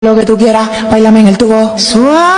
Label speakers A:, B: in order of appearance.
A: Lo que tú quieras, bailame en el tubo. Suave.